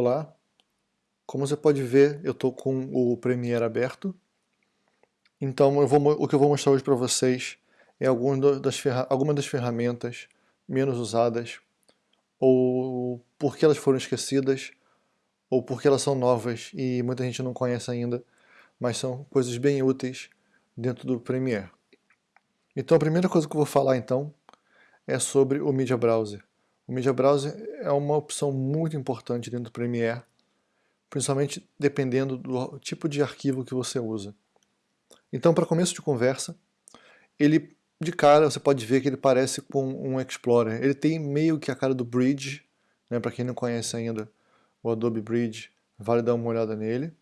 Olá, como você pode ver eu estou com o Premiere aberto, então vou, o que eu vou mostrar hoje para vocês é algumas das, das ferramentas menos usadas, ou porque elas foram esquecidas, ou porque elas são novas e muita gente não conhece ainda, mas são coisas bem úteis dentro do Premiere. Então a primeira coisa que eu vou falar então é sobre o Media Browser. O Media Browser é uma opção muito importante dentro do Premiere, principalmente dependendo do tipo de arquivo que você usa. Então, para começo de conversa, ele de cara você pode ver que ele parece com um Explorer. Ele tem meio que a cara do Bridge, né, para quem não conhece ainda o Adobe Bridge, vale dar uma olhada nele.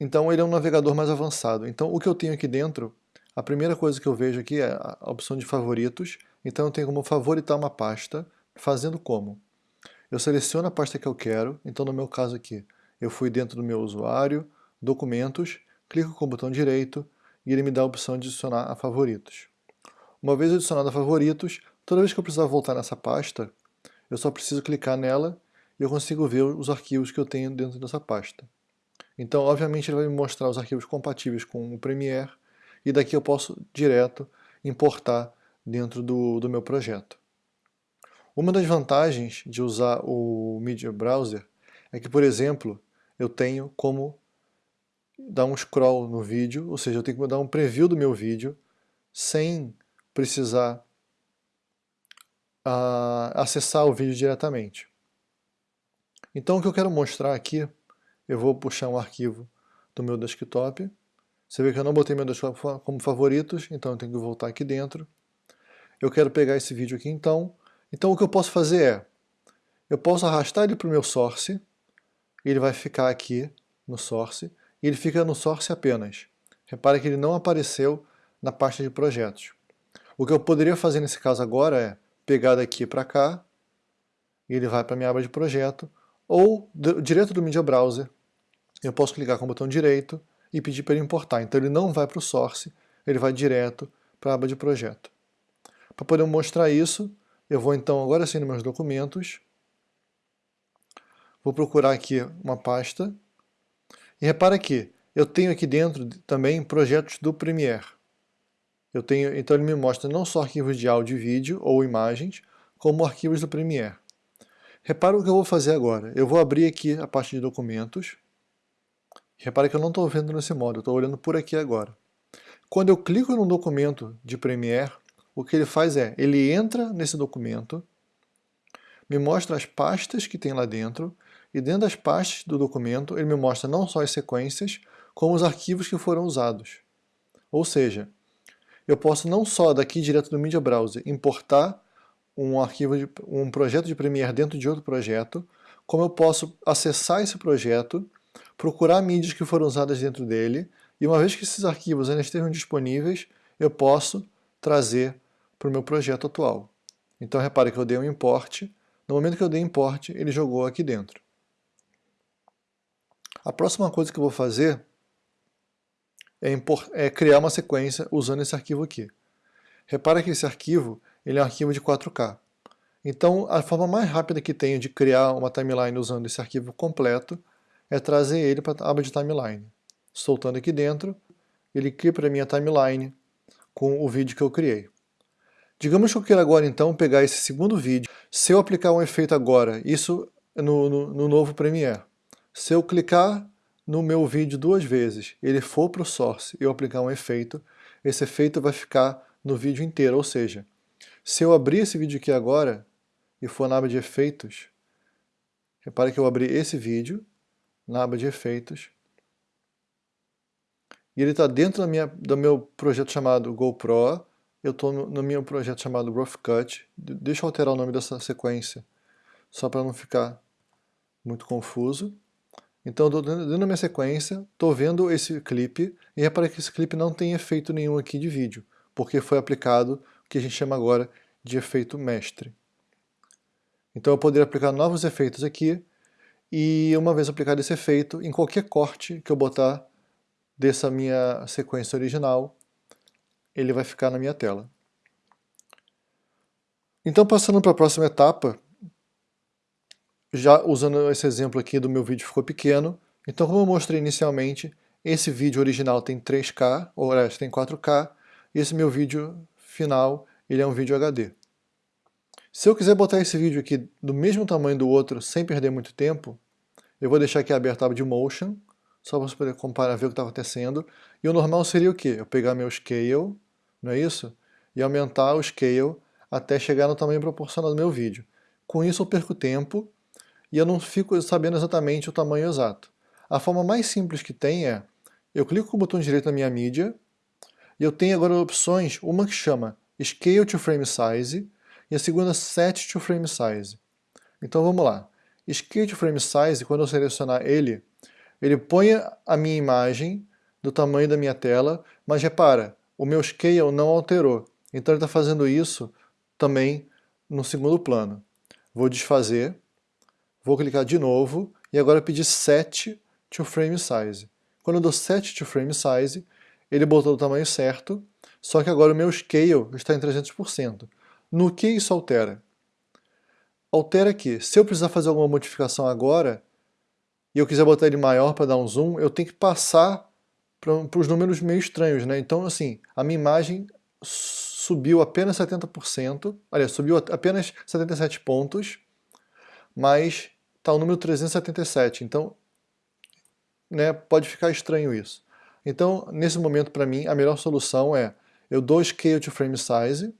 Então ele é um navegador mais avançado. Então o que eu tenho aqui dentro, a primeira coisa que eu vejo aqui é a opção de favoritos, então eu tenho como favoritar uma pasta, fazendo como? Eu seleciono a pasta que eu quero, então no meu caso aqui, eu fui dentro do meu usuário, documentos, clico com o botão direito e ele me dá a opção de adicionar a favoritos. Uma vez adicionado a favoritos, toda vez que eu precisar voltar nessa pasta, eu só preciso clicar nela e eu consigo ver os arquivos que eu tenho dentro dessa pasta. Então, obviamente, ele vai me mostrar os arquivos compatíveis com o Premiere e daqui eu posso direto importar dentro do, do meu projeto. Uma das vantagens de usar o Media Browser é que, por exemplo, eu tenho como dar um scroll no vídeo, ou seja, eu tenho que dar um preview do meu vídeo sem precisar uh, acessar o vídeo diretamente. Então o que eu quero mostrar aqui, eu vou puxar um arquivo do meu desktop. Você vê que eu não botei meu desktop como favoritos, então eu tenho que voltar aqui dentro eu quero pegar esse vídeo aqui então. Então o que eu posso fazer é, eu posso arrastar ele para o meu source, ele vai ficar aqui no source, e ele fica no source apenas. Repare que ele não apareceu na pasta de projetos. O que eu poderia fazer nesse caso agora é pegar daqui para cá, e ele vai para a minha aba de projeto, ou direto do Media Browser, eu posso clicar com o botão direito e pedir para ele importar. Então ele não vai para o source, ele vai direto para a aba de projeto. Para poder mostrar isso, eu vou então agora sim nos meus documentos, vou procurar aqui uma pasta, e repara que eu tenho aqui dentro também projetos do Premiere. Eu tenho, então ele me mostra não só arquivos de áudio e vídeo ou imagens, como arquivos do Premiere. Repara o que eu vou fazer agora. Eu vou abrir aqui a parte de documentos. Repara que eu não estou vendo nesse modo, eu estou olhando por aqui agora. Quando eu clico no documento de Premiere, o que ele faz é, ele entra nesse documento, me mostra as pastas que tem lá dentro, e dentro das pastas do documento ele me mostra não só as sequências, como os arquivos que foram usados. Ou seja, eu posso não só daqui direto do Media Browser importar um arquivo, de, um projeto de Premiere dentro de outro projeto, como eu posso acessar esse projeto, procurar mídias que foram usadas dentro dele, e uma vez que esses arquivos ainda estejam disponíveis, eu posso trazer para o meu projeto atual. Então repare que eu dei um import, no momento que eu dei import, ele jogou aqui dentro. A próxima coisa que eu vou fazer é, é criar uma sequência usando esse arquivo aqui. Repara que esse arquivo ele é um arquivo de 4K. Então a forma mais rápida que tenho de criar uma timeline usando esse arquivo completo é trazer ele para a aba de timeline. Soltando aqui dentro, ele cria para a timeline com o vídeo que eu criei. Digamos que eu queira agora então pegar esse segundo vídeo, se eu aplicar um efeito agora, isso no, no, no novo Premiere, se eu clicar no meu vídeo duas vezes, ele for para o source e eu aplicar um efeito, esse efeito vai ficar no vídeo inteiro, ou seja, se eu abrir esse vídeo aqui agora e for na aba de efeitos, repare que eu abri esse vídeo na aba de efeitos, e ele está dentro da minha, do meu projeto chamado GoPro, eu estou no, no, meu projeto chamado Rough Cut. Deixa eu alterar o nome dessa sequência, só para não ficar muito confuso. Então, dentro da minha sequência, estou vendo esse clipe, e repare que esse clipe não tem efeito nenhum aqui de vídeo, porque foi aplicado o que a gente chama agora de efeito mestre. Então eu poderia aplicar novos efeitos aqui, e uma vez aplicado esse efeito, em qualquer corte que eu botar dessa minha sequência original, ele vai ficar na minha tela. Então passando para a próxima etapa, já usando esse exemplo aqui do meu vídeo ficou pequeno, então como eu mostrei inicialmente, esse vídeo original tem 3K, ou aliás, tem 4K, e esse meu vídeo final, ele é um vídeo HD. Se eu quiser botar esse vídeo aqui do mesmo tamanho do outro, sem perder muito tempo, eu vou deixar aqui aberto a aba de Motion, só para você poder comparar, ver o que está acontecendo. E o normal seria o quê? Eu pegar meu Scale, não é isso? E aumentar o Scale até chegar no tamanho proporcional do meu vídeo. Com isso eu perco tempo e eu não fico sabendo exatamente o tamanho exato. A forma mais simples que tem é, eu clico com o botão direito na minha mídia, e eu tenho agora opções, uma que chama Scale to Frame Size, e a segunda Set to Frame Size. Então vamos lá. Scale to Frame Size, quando eu selecionar ele, ele põe a minha imagem do tamanho da minha tela, mas repara, o meu scale não alterou. Então ele está fazendo isso também no segundo plano. Vou desfazer, vou clicar de novo e agora pedir Set to Frame Size. Quando eu dou Set to Frame Size, ele botou o tamanho certo, só que agora o meu scale está em 300%. No que isso altera? Altera que, se eu precisar fazer alguma modificação agora, e eu quiser botar ele maior para dar um zoom, eu tenho que passar para os números meio estranhos, né? Então, assim, a minha imagem subiu apenas 70%, aliás, subiu apenas 77 pontos, mas está o número 377, então né, pode ficar estranho isso. Então, nesse momento, para mim, a melhor solução é eu dou Scale to Frame Size,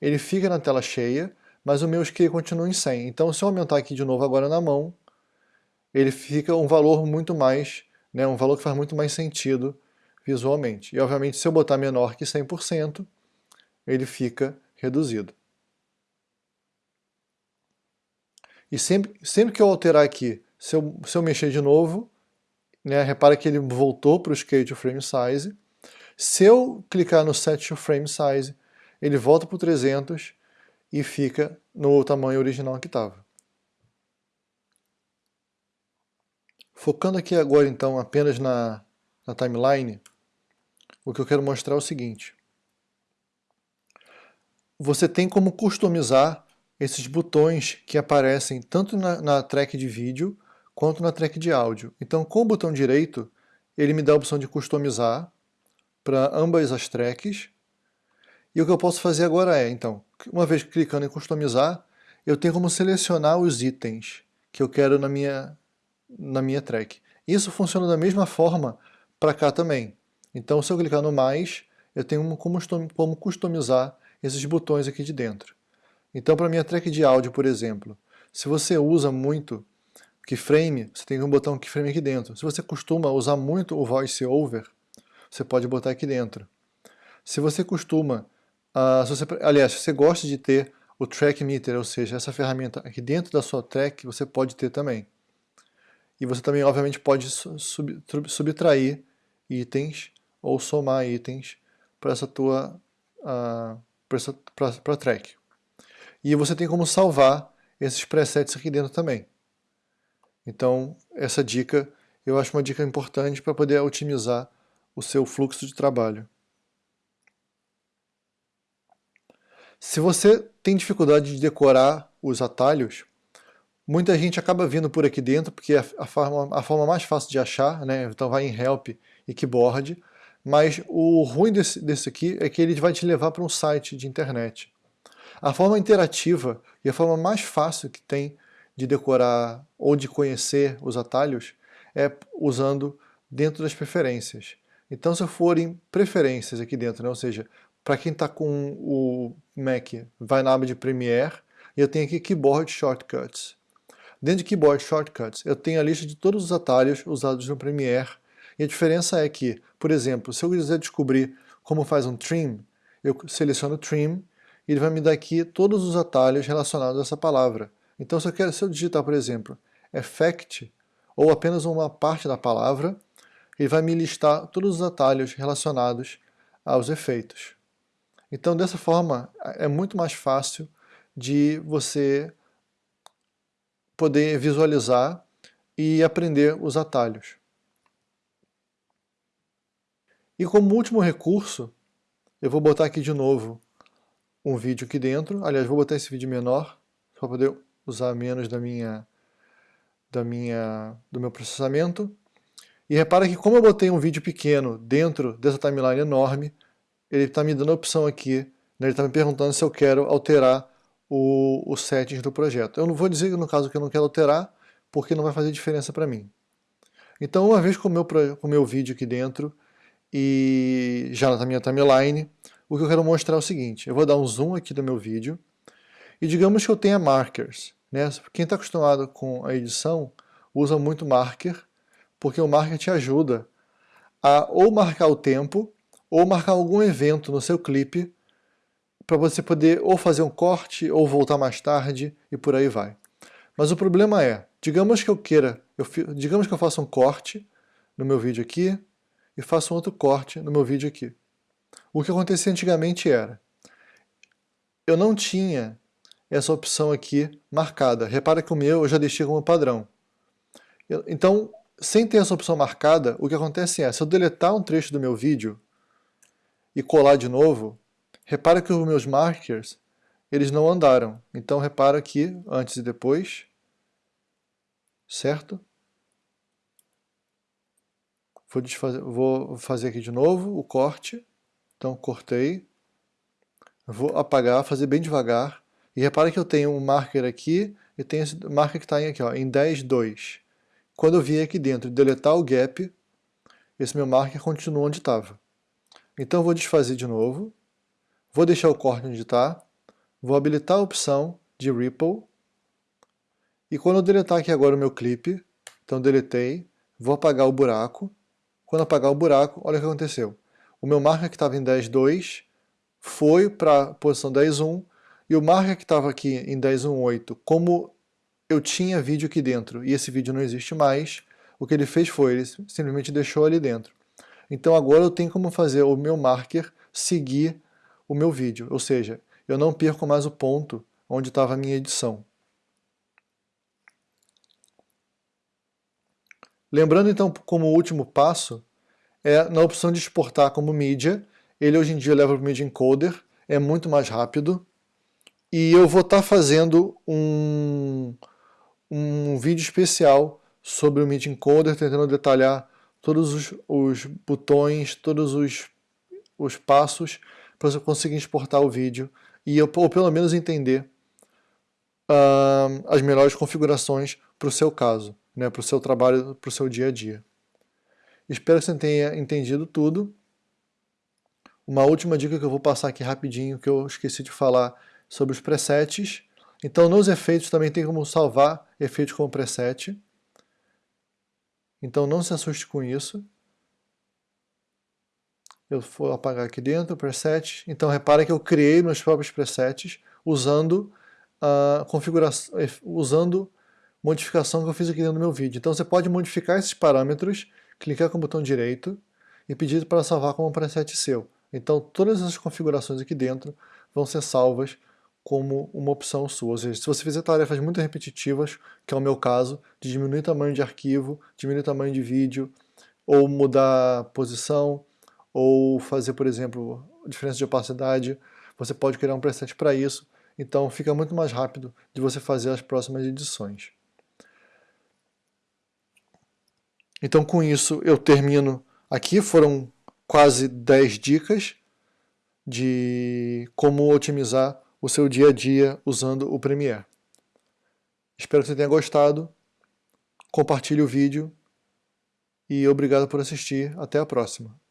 ele fica na tela cheia, mas o meu Scale continua em 100. Então, se eu aumentar aqui de novo agora na mão, ele fica um valor muito mais, né, um valor que faz muito mais sentido visualmente. E obviamente se eu botar menor que 100%, ele fica reduzido. E sempre, sempre que eu alterar aqui, se eu, se eu mexer de novo, né, repara que ele voltou para o Scale to Frame Size. Se eu clicar no Set to Frame Size, ele volta para o 300 e fica no tamanho original que estava. Focando aqui agora então apenas na, na timeline, o que eu quero mostrar é o seguinte. Você tem como customizar esses botões que aparecem tanto na, na track de vídeo quanto na track de áudio. Então com o botão direito, ele me dá a opção de customizar para ambas as tracks. E o que eu posso fazer agora é, então, uma vez clicando em customizar, eu tenho como selecionar os itens que eu quero na minha, na minha track. Isso funciona da mesma forma para cá também. Então se eu clicar no mais, eu tenho como customizar esses botões aqui de dentro. Então para minha track de áudio, por exemplo, se você usa muito keyframe, você tem um botão keyframe aqui dentro. Se você costuma usar muito o voiceover, você pode botar aqui dentro. Se você costuma, uh, se você, aliás, se você gosta de ter o track meter, ou seja, essa ferramenta aqui dentro da sua track, você pode ter também. E você também, obviamente, pode sub, subtrair itens ou somar itens para essa tua uh, para track. E você tem como salvar esses presets aqui dentro também. Então, essa dica eu acho uma dica importante para poder otimizar o seu fluxo de trabalho. Se você tem dificuldade de decorar os atalhos, Muita gente acaba vindo por aqui dentro porque é a forma, a forma mais fácil de achar, né? então vai em Help e Keyboard, mas o ruim desse, desse aqui é que ele vai te levar para um site de internet. A forma interativa e a forma mais fácil que tem de decorar ou de conhecer os atalhos é usando dentro das preferências. Então se eu for em preferências aqui dentro, né? ou seja, para quem está com o Mac, vai na aba de Premiere e eu tenho aqui Keyboard Shortcuts. Dentro de Keyboard Shortcuts, eu tenho a lista de todos os atalhos usados no Premiere. E a diferença é que, por exemplo, se eu quiser descobrir como faz um trim, eu seleciono trim e ele vai me dar aqui todos os atalhos relacionados a essa palavra. Então se eu, quero, se eu digitar, por exemplo, effect, ou apenas uma parte da palavra, ele vai me listar todos os atalhos relacionados aos efeitos. Então dessa forma é muito mais fácil de você poder visualizar e aprender os atalhos. E como último recurso, eu vou botar aqui de novo um vídeo aqui dentro, aliás, vou botar esse vídeo menor, para poder usar menos da minha, da minha, do meu processamento. E repara que como eu botei um vídeo pequeno dentro dessa timeline enorme, ele está me dando a opção aqui, né, ele está me perguntando se eu quero alterar o, o settings do projeto. Eu não vou dizer no caso que eu não quero alterar, porque não vai fazer diferença para mim. Então, uma vez com o meu, com o meu vídeo aqui dentro, e já na minha timeline, o que eu quero mostrar é o seguinte, eu vou dar um zoom aqui do meu vídeo, e digamos que eu tenha markers. Né? Quem está acostumado com a edição usa muito marker, porque o marker te ajuda a ou marcar o tempo, ou marcar algum evento no seu clipe, para você poder ou fazer um corte, ou voltar mais tarde, e por aí vai. Mas o problema é, digamos que eu queira, eu, digamos que eu faça um corte no meu vídeo aqui, e faço um outro corte no meu vídeo aqui. O que acontecia antigamente era, eu não tinha essa opção aqui marcada. Repara que o meu eu já deixei como padrão. então, sem ter essa opção marcada, o que acontece é, se eu deletar um trecho do meu vídeo e colar de novo, repara que os meus markers, eles não andaram. Então repara aqui, antes e depois, certo? Vou, desfazer, vou fazer aqui de novo o corte. Então cortei. Vou apagar, fazer bem devagar. E repara que eu tenho um marker aqui e tenho esse marker que está aqui ó, em 10.2. Quando eu vim aqui dentro deletar o gap, esse meu marker continua onde estava. Então eu vou desfazer de novo. Vou deixar o corte onde está. Vou habilitar a opção de Ripple. E quando eu deletar aqui agora o meu clipe, então deletei, vou apagar o buraco. Quando apagar o buraco, olha o que aconteceu. O meu marker que estava em 10.2 foi para a posição 10.1 e o marker que estava aqui em 10.1.8, como eu tinha vídeo aqui dentro e esse vídeo não existe mais, o que ele fez foi, ele simplesmente deixou ali dentro. Então agora eu tenho como fazer o meu marker seguir o meu vídeo, ou seja, eu não perco mais o ponto onde estava a minha edição. Lembrando então como último passo, é na opção de exportar como mídia, ele hoje em dia leva para o Media Encoder, é muito mais rápido, e eu vou estar tá fazendo um, um vídeo especial sobre o Media Encoder, tentando detalhar todos os, os botões, todos os, os passos para você conseguir exportar o vídeo e ou pelo menos entender uh, as melhores configurações para o seu caso né, para o seu trabalho, para o seu dia a dia. Espero que você tenha entendido tudo. Uma última dica que eu vou passar aqui rapidinho, que eu esqueci de falar sobre os presets. Então nos efeitos também tem como salvar efeitos como preset. Então não se assuste com isso. Eu vou apagar aqui dentro preset. Então repara que eu criei meus próprios presets usando a configuração, usando modificação que eu fiz aqui dentro do meu vídeo. Então você pode modificar esses parâmetros, clicar com o botão direito e pedir para salvar como preset seu. Então todas essas configurações aqui dentro vão ser salvas como uma opção sua. Ou seja, se você fizer tarefas muito repetitivas, que é o meu caso, de diminuir tamanho de arquivo, diminuir tamanho de vídeo, ou mudar posição, ou fazer, por exemplo, diferença de opacidade, você pode criar um preset para isso, então fica muito mais rápido de você fazer as próximas edições. Então com isso eu termino aqui, foram quase 10 dicas de como otimizar o seu dia a dia usando o Premiere. Espero que você tenha gostado, compartilhe o vídeo e obrigado por assistir, até a próxima.